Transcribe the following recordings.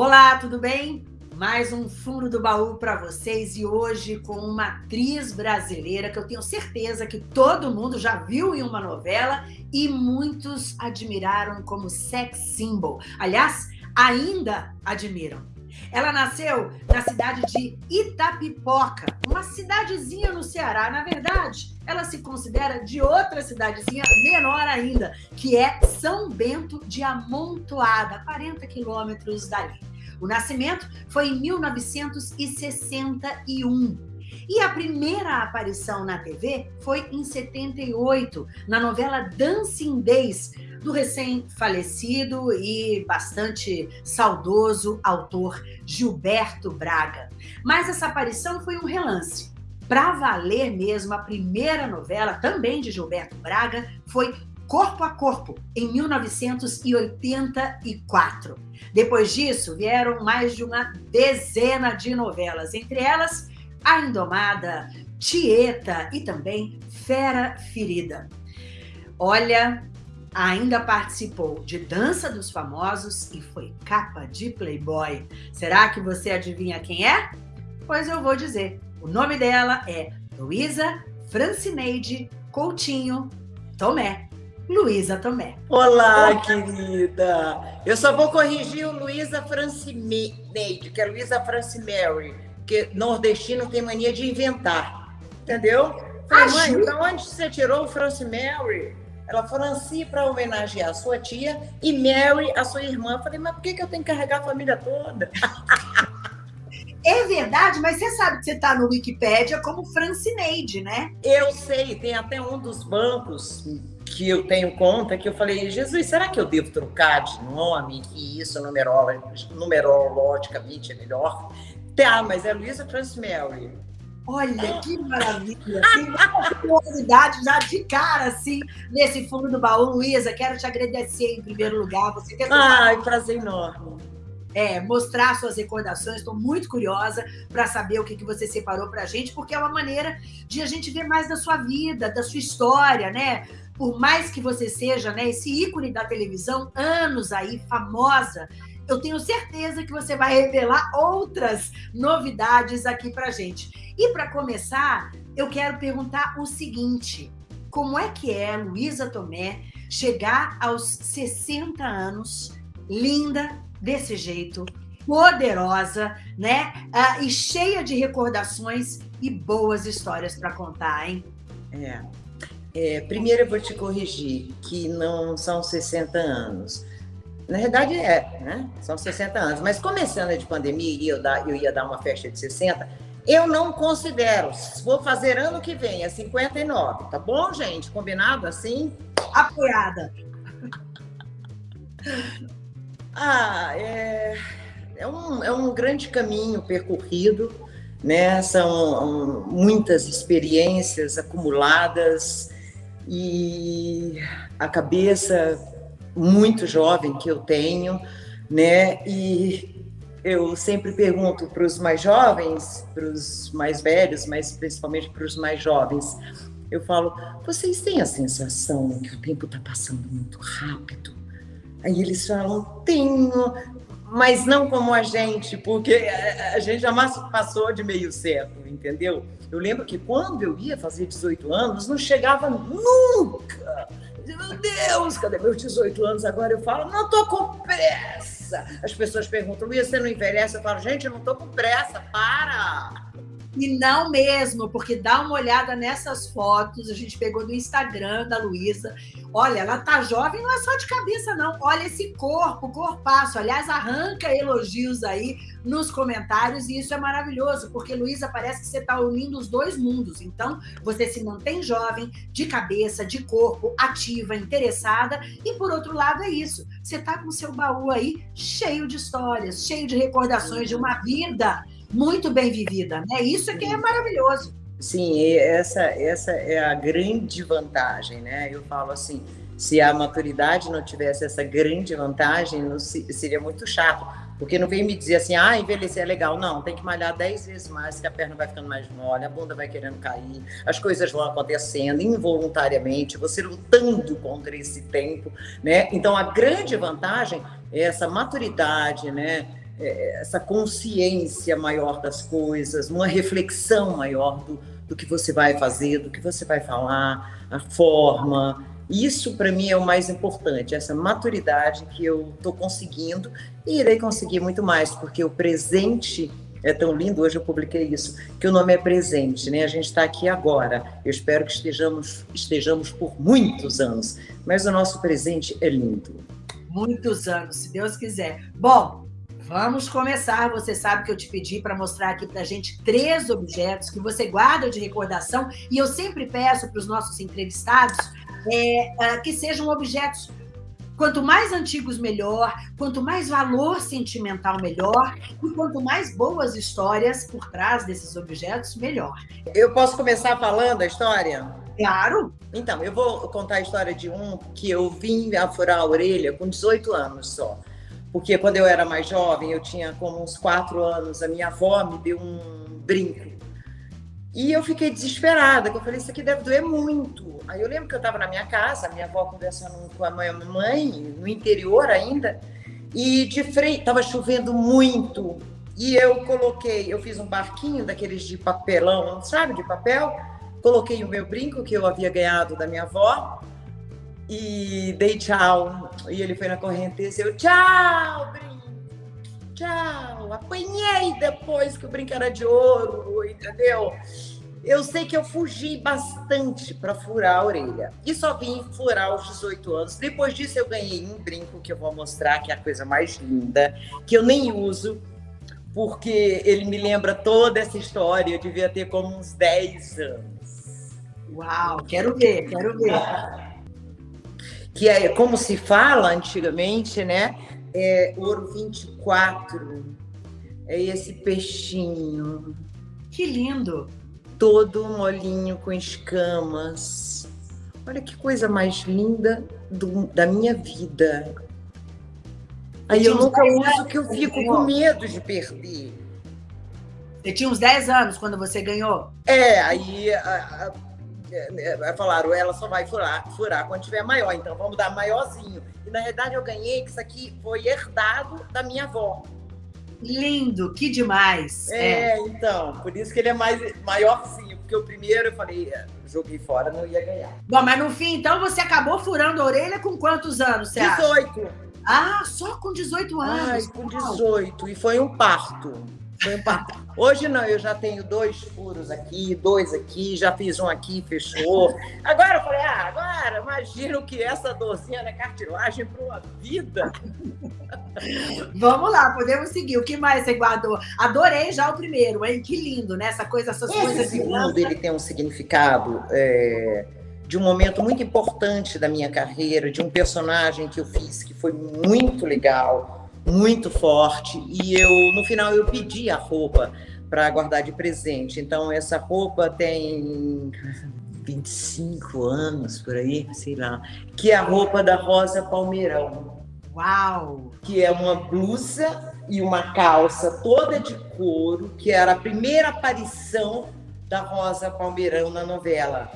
Olá, tudo bem? Mais um fundo do baú para vocês e hoje com uma atriz brasileira que eu tenho certeza que todo mundo já viu em uma novela e muitos admiraram como sex symbol. Aliás, ainda admiram. Ela nasceu na cidade de Itapipoca, uma cidadezinha no Ceará. Na verdade, ela se considera de outra cidadezinha menor ainda, que é São Bento de Amontoada, 40 quilômetros dali. O nascimento foi em 1961. E a primeira aparição na TV foi em 78, na novela Dancing Days, do recém-falecido e bastante saudoso autor Gilberto Braga. Mas essa aparição foi um relance. Para valer mesmo, a primeira novela, também de Gilberto Braga, foi Corpo a Corpo, em 1984. Depois disso, vieram mais de uma dezena de novelas, entre elas A Indomada, Tieta e também Fera Ferida. Olha, ainda participou de Dança dos Famosos e foi capa de Playboy. Será que você adivinha quem é? Pois eu vou dizer. O nome dela é Luísa Francineide Coutinho Tomé. Luísa Tomé. Olá, querida! Eu só vou corrigir o Luísa Francineide, que é Luísa Francimary, porque nordestino tem mania de inventar, entendeu? Falei, mãe, de onde você tirou o Francimary? Ela Franci para homenagear a sua tia e Mary, a sua irmã. Eu falei, mas por que, que eu tenho que carregar a família toda? É verdade, mas você sabe que você está no Wikipédia como Francineide, né? Eu sei, tem até um dos bancos que eu tenho conta que eu falei, Jesus, será que eu devo trocar de nome? Que isso numerologicamente é melhor? Tá, mas é Luísa Transmary. Olha, que maravilha! Tem curiosidade já de cara, assim, nesse fundo do baú. Luísa, quero te agradecer em primeiro lugar. Você ter Ai, prazer enorme é, mostrar suas recordações. Estou muito curiosa para saber o que, que você separou para a gente, porque é uma maneira de a gente ver mais da sua vida, da sua história, né? Por mais que você seja né, esse ícone da televisão, anos aí, famosa, eu tenho certeza que você vai revelar outras novidades aqui para gente. E para começar, eu quero perguntar o seguinte: como é que é, Luísa Tomé, chegar aos 60 anos, linda, desse jeito, poderosa, né? Ah, e cheia de recordações e boas histórias para contar, hein? É. é. Primeiro eu vou te corrigir que não são 60 anos. Na verdade é, né? São 60 anos. Mas começando de pandemia e eu, eu ia dar uma festa de 60, eu não considero. Vou fazer ano que vem, é 59, tá bom, gente? Combinado assim? Apoiada. Ah, é, é, um, é um grande caminho percorrido, né? São muitas experiências acumuladas e a cabeça muito jovem que eu tenho, né? E eu sempre pergunto para os mais jovens, para os mais velhos, mas principalmente para os mais jovens, eu falo: vocês têm a sensação que o tempo está passando muito rápido? Aí eles falam, tenho, mas não como a gente, porque a gente jamais passou de meio século, entendeu? Eu lembro que quando eu ia fazer 18 anos, não chegava nunca. Meu Deus, cadê meus 18 anos agora? Eu falo, não tô com pressa. As pessoas perguntam, Luiz, você não envelhece? Eu falo, gente, eu não tô com pressa, para. E não mesmo, porque dá uma olhada nessas fotos, a gente pegou do Instagram da Luísa. Olha, ela tá jovem, não é só de cabeça, não. Olha esse corpo, corpaço. Aliás, arranca elogios aí nos comentários, e isso é maravilhoso, porque, Luísa, parece que você está unindo os dois mundos. Então, você se mantém jovem, de cabeça, de corpo, ativa, interessada, e por outro lado é isso. Você está com seu baú aí cheio de histórias, cheio de recordações de uma vida muito bem vivida, né? Isso é que é maravilhoso. Sim, essa, essa é a grande vantagem, né? Eu falo assim, se a maturidade não tivesse essa grande vantagem, não, seria muito chato. Porque não vem me dizer assim, ah, envelhecer é legal. Não, tem que malhar dez vezes mais, que a perna vai ficando mais mole, a bunda vai querendo cair, as coisas vão acontecendo involuntariamente, você lutando contra esse tempo, né? Então, a grande vantagem é essa maturidade, né? É, essa consciência maior das coisas, uma reflexão maior do, do que você vai fazer, do que você vai falar, a forma. Isso, para mim, é o mais importante, essa maturidade que eu estou conseguindo e irei conseguir muito mais, porque o presente é tão lindo, hoje eu publiquei isso, que o nome é presente, né? A gente está aqui agora. Eu espero que estejamos, estejamos por muitos anos, mas o nosso presente é lindo. Muitos anos, se Deus quiser. Bom, Vamos começar. Você sabe que eu te pedi para mostrar aqui para a gente três objetos que você guarda de recordação. E eu sempre peço para os nossos entrevistados é, é, que sejam objetos Quanto mais antigos, melhor. Quanto mais valor sentimental, melhor. E quanto mais boas histórias por trás desses objetos, melhor. Eu posso começar falando a história? Claro. Então, eu vou contar a história de um que eu vim a furar a orelha com 18 anos só porque quando eu era mais jovem, eu tinha como uns quatro anos, a minha avó me deu um brinco. E eu fiquei desesperada, que eu falei, isso aqui deve doer muito. Aí eu lembro que eu estava na minha casa, minha avó conversando com a minha mãe, no interior ainda, e de frente, estava chovendo muito, e eu coloquei, eu fiz um barquinho daqueles de papelão, sabe, de papel, coloquei o meu brinco que eu havia ganhado da minha avó, e dei tchau. E ele foi na correnteza eu, tchau, brinco, tchau. Apanhei depois que o brinco era de ouro, entendeu? Eu sei que eu fugi bastante para furar a orelha. E só vim furar aos 18 anos. Depois disso, eu ganhei um brinco que eu vou mostrar, que é a coisa mais linda, que eu nem uso, porque ele me lembra toda essa história. Eu devia ter como uns 10 anos. Uau, quero ver, quero ver que é como se fala antigamente, né? É ouro 24. É esse peixinho. Que lindo! Todo molinho com escamas. Olha que coisa mais linda do, da minha vida. Aí eu nunca uso que eu fico com medo de perder. Você tinha uns 10 anos quando você ganhou? É, aí a, a, falaram, ela só vai furar, furar quando tiver maior, então vamos dar maiorzinho. E na verdade eu ganhei que isso aqui foi herdado da minha avó. Lindo, que demais. É, é, então, por isso que ele é mais maiorzinho, porque o primeiro eu falei, é, joguei fora, não ia ganhar. Bom, mas no fim, então, você acabou furando a orelha com quantos anos, você 18. Acha? Ah, só com 18 anos. Ai, com 18. E foi um parto. Hoje não, eu já tenho dois furos aqui, dois aqui, já fiz um aqui, fechou. Agora eu falei, ah, agora imagino que essa dorzinha da cartilagem para uma vida. Vamos lá, podemos seguir. O que mais você guardou? Adorei já o primeiro, hein? Que lindo, né? Essa coisa, essas Esse coisas. segundo, ele tem um significado é, de um momento muito importante da minha carreira, de um personagem que eu fiz que foi muito legal muito forte e eu no final eu pedi a roupa para guardar de presente. Então essa roupa tem 25 anos por aí, sei lá, que é a roupa da Rosa Palmeirão. Uau! Que é uma blusa e uma calça toda de couro, que era a primeira aparição da Rosa Palmeirão na novela.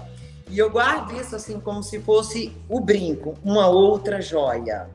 E eu guardo isso assim como se fosse o brinco, uma outra joia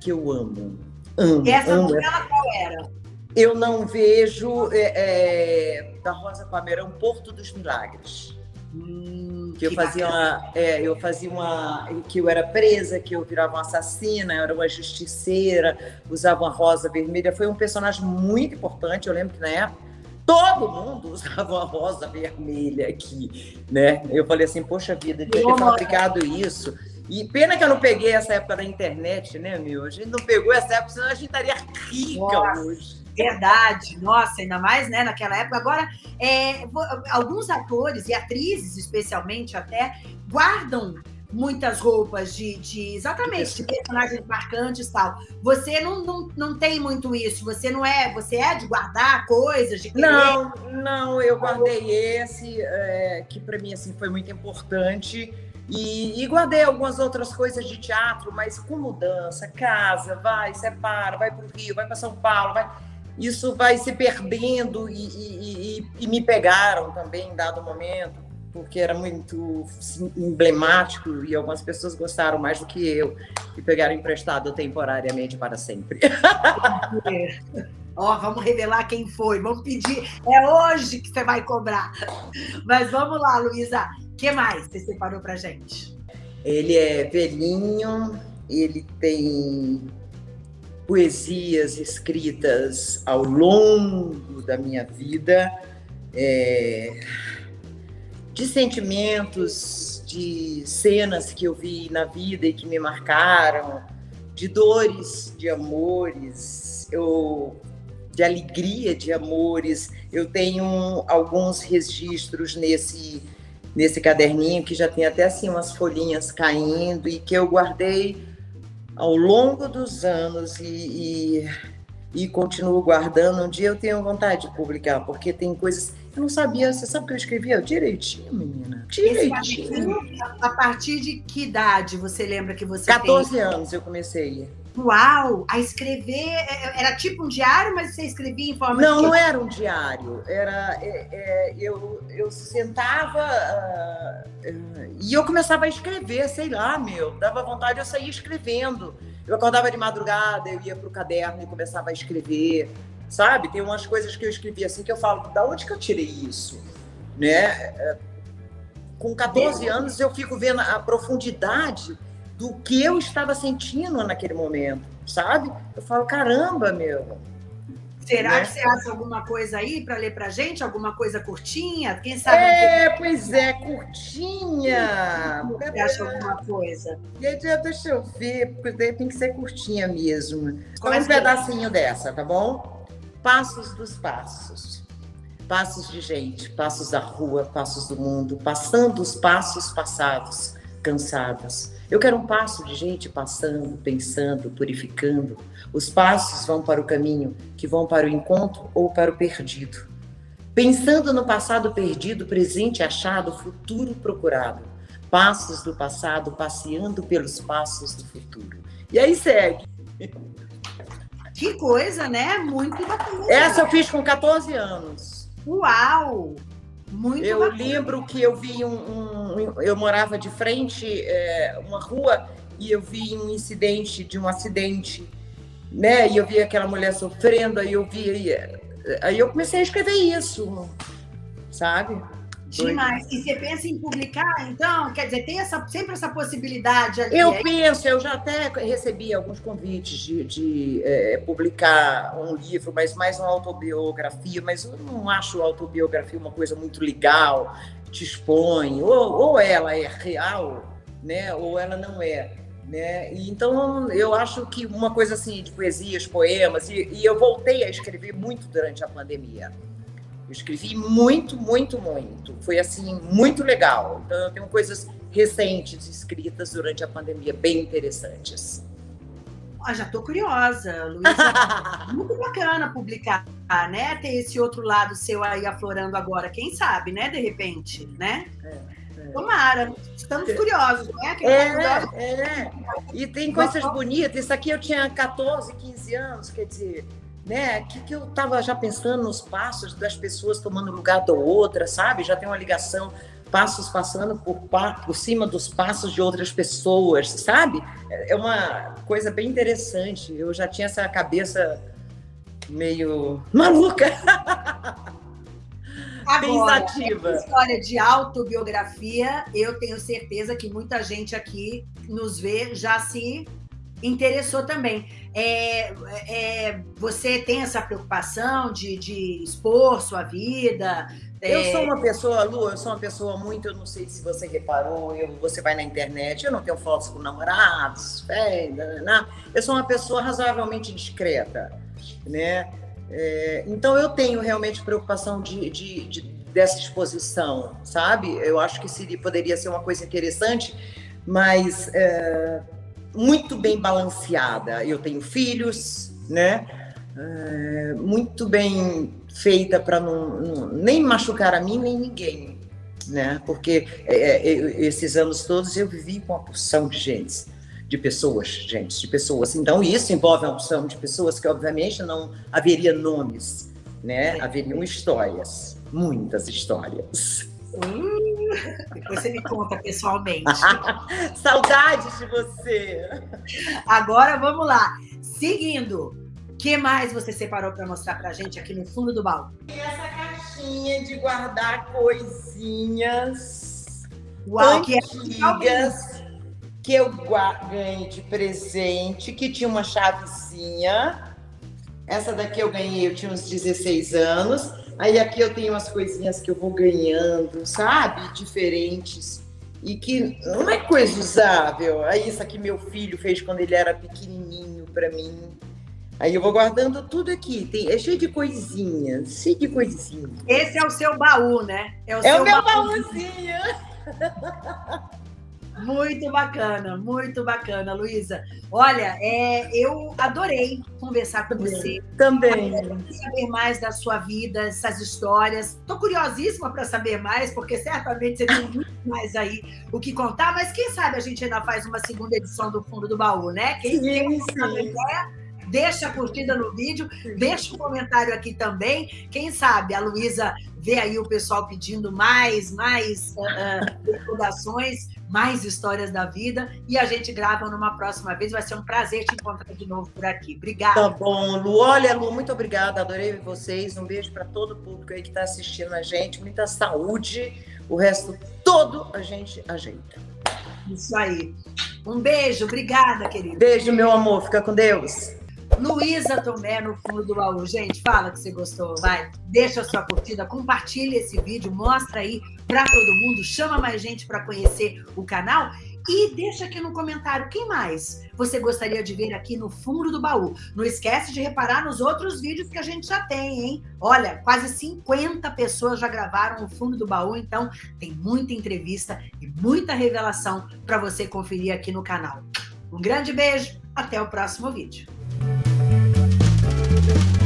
que eu amo. Amo, Essa amo. novela qual era? Eu não vejo é, é, da Rosa Palmeirão Porto dos Milagres. Hum, que eu fazia uma, é, eu fazia uma que eu era presa, que eu virava uma assassina, eu era uma justiceira, usava uma rosa vermelha. Foi um personagem muito importante. Eu lembro que na época todo mundo usava uma rosa vermelha aqui, né? Eu falei assim, poxa vida, devia ter fabricado isso e pena que eu não peguei essa época da internet, né, meu? A gente não pegou essa época, senão a gente estaria rica Nossa, hoje. Verdade, nossa, ainda mais né, naquela época. Agora, é, alguns atores e atrizes, especialmente até, guardam muitas roupas de, de exatamente de personagens marcantes e tal. Você não, não, não tem muito isso. Você não é, você é de guardar coisas, de querer... Não, não, eu guardei esse é, que para mim assim foi muito importante e, e, guardei algumas outras coisas de teatro, mas com mudança, casa, vai, separa, vai para o Rio, vai para São Paulo, vai... isso vai se perdendo e, e, e, me pegaram também em dado momento, porque era muito emblemático e algumas pessoas gostaram mais do que eu e pegaram emprestado temporariamente para sempre. Ó, vamos revelar quem foi, vamos pedir. É hoje que você vai cobrar. Mas vamos lá, Luísa. Que mais você separou pra gente? Ele é velhinho, ele tem poesias escritas ao longo da minha vida, é, de sentimentos, de cenas que eu vi na vida e que me marcaram, de dores, de amores, eu, de alegria, de amores. Eu tenho alguns registros nesse nesse caderninho que já tem até assim umas folhinhas caindo e que eu guardei ao longo dos anos e, e, e continuo guardando. Um dia eu tenho vontade de publicar, porque tem coisas. Eu não sabia, você sabe que eu escrevia direitinho, menina? Direitinho. A partir de que idade você lembra que você 14 tem? anos eu comecei. Uau! A escrever é, é, era tipo um diário, mas você escrevia em forma não, de. Não, era um diário. Era é, é, eu, eu sentava uh, e eu começava a escrever, sei lá, meu, dava vontade, eu saía escrevendo. Eu acordava de madrugada, eu ia para o caderno e começava a escrever, sabe? Tem umas coisas que eu escrevi assim que eu falo, da onde que eu tirei isso, né? Com 14 anos eu fico vendo a profundidade do que eu estava sentindo naquele momento, sabe? Eu falo, caramba, meu. Será né? que você acha alguma coisa aí para ler para gente? Alguma coisa curtinha? Quem sabe? É, pois é, curtinha. Você acha alguma coisa? Deixa eu ver, porque tem que ser curtinha mesmo. Então, um pedacinho dessa, tá bom? Passos dos passos. Passos de gente, passos da rua, passos do mundo, passando os passos passados, cansados eu quero um passo de gente passando, pensando, purificando. Os passos vão para o caminho, que vão para o encontro ou para o perdido. Pensando no passado perdido, presente achado, futuro procurado. Passos do passado passeando pelos passos do futuro. E aí segue. Que coisa, né? Muito bacana. Essa eu fiz com 14 anos. Uau! Muito eu bacana. lembro que eu vi um, um, eu morava de frente é, uma rua e eu vi um incidente de um acidente, né? E eu vi aquela mulher sofrendo, aí eu vi aí, aí eu comecei a escrever isso, sabe? Demais. E você pensa em publicar, então? Quer dizer, tem essa, sempre essa possibilidade ali? Eu é penso, eu já até recebi alguns convites de, de é, publicar um livro, mas mais uma autobiografia, mas eu não acho autobiografia uma coisa muito legal, te expõe, ou, ou ela é real, né, ou ela não é. Né? Então, eu acho que uma coisa assim de poesias, poemas, e, e eu voltei a escrever muito durante a pandemia. Eu escrevi muito, muito, muito. Foi assim, muito legal. Então, eu tenho coisas recentes escritas durante a pandemia, bem interessantes. Ah, já estou curiosa, Luísa. muito bacana publicar, né? Ter esse outro lado seu aí aflorando agora. Quem sabe, né? De repente, né? É, é. Tomara. Estamos é. curiosos, né? Quem é, é. E tem coisas bonitas. Isso aqui eu tinha 14, 15 anos, quer dizer né? Que, que eu estava já pensando nos passos das pessoas tomando lugar da outra, sabe? Já tem uma ligação, passos passando por, por cima dos passos de outras pessoas, sabe? É uma coisa bem interessante. Eu já tinha essa cabeça meio maluca. Agora, Pensativa. história de autobiografia, eu tenho certeza que muita gente aqui nos vê já se interessou também. É, é, você tem essa preocupação de, de expor sua vida? É... Eu sou uma pessoa, Lu, eu sou uma pessoa muito, eu não sei se você reparou, eu, você vai na internet, eu não tenho fotos com namorados, fé, eu sou uma pessoa razoavelmente discreta, né? É, então eu tenho realmente preocupação de, de, de, dessa exposição, sabe? Eu acho que seria, poderia ser uma coisa interessante, mas é, muito bem balanceada. Eu tenho filhos, né? É, muito bem feita para não, não, nem machucar a mim nem ninguém, né? Porque é, é, esses anos todos eu vivi com a porção de gente, de pessoas, gente, de pessoas. Então isso envolve a porção de pessoas que obviamente não haveria nomes, né? Haveriam histórias, muitas histórias. Hum, depois você me conta pessoalmente. Saudades de você. Agora vamos lá. Seguindo. que mais você separou para mostrar para a gente aqui no fundo do baú? E essa caixinha de guardar coisinhas Uau, antigas que, é... que eu ganhei de presente, que tinha uma chavezinha. Essa daqui eu ganhei, eu tinha uns 16 anos. Aí aqui eu tenho umas coisinhas que eu vou ganhando, sabe? Diferentes. E que não é coisa usável. Aí isso aqui meu filho fez quando ele era pequenininho para mim. Aí eu vou guardando tudo aqui. Tem, é cheio de coisinhas, cheio de coisinhas. Esse é o seu baú, né? É o, é o meu baúzinho. Muito bacana, muito bacana, Luísa. Olha, é, eu adorei conversar com você. Também. Saber mais da sua vida, essas histórias. Estou curiosíssima para saber mais, porque certamente você tem muito mais aí o que contar, mas quem sabe a gente ainda faz uma segunda edição do Fundo do Baú, né? Quem sim, tem uma ideia, deixa a curtida no vídeo, deixa um comentário aqui também. Quem sabe a Luísa vê aí o pessoal pedindo mais, mais uh, recordações, mais histórias da vida e a gente grava numa próxima vez. Vai ser um prazer te encontrar de novo por aqui. Obrigada. Tá bom, Lu. Olha, Lu, muito obrigada. Adorei vocês. Um beijo para todo o público aí que está assistindo a gente. Muita saúde. O resto todo a gente ajeita. Isso aí. Um beijo. Obrigada, querido. Beijo, meu amor. Fica com Deus. Luísa Tomé no fundo do baú. Gente, fala que você gostou, vai. Deixa a sua curtida, compartilha esse vídeo, mostra aí para todo mundo, chama mais gente para conhecer o canal e deixa aqui no comentário quem mais você gostaria de ver aqui no fundo do baú. Não esquece de reparar nos outros vídeos que a gente já tem, hein? Olha, quase 50 pessoas já gravaram o fundo do baú, então tem muita entrevista e muita revelação para você conferir aqui no canal. Um grande beijo, até o próximo vídeo. Thank you.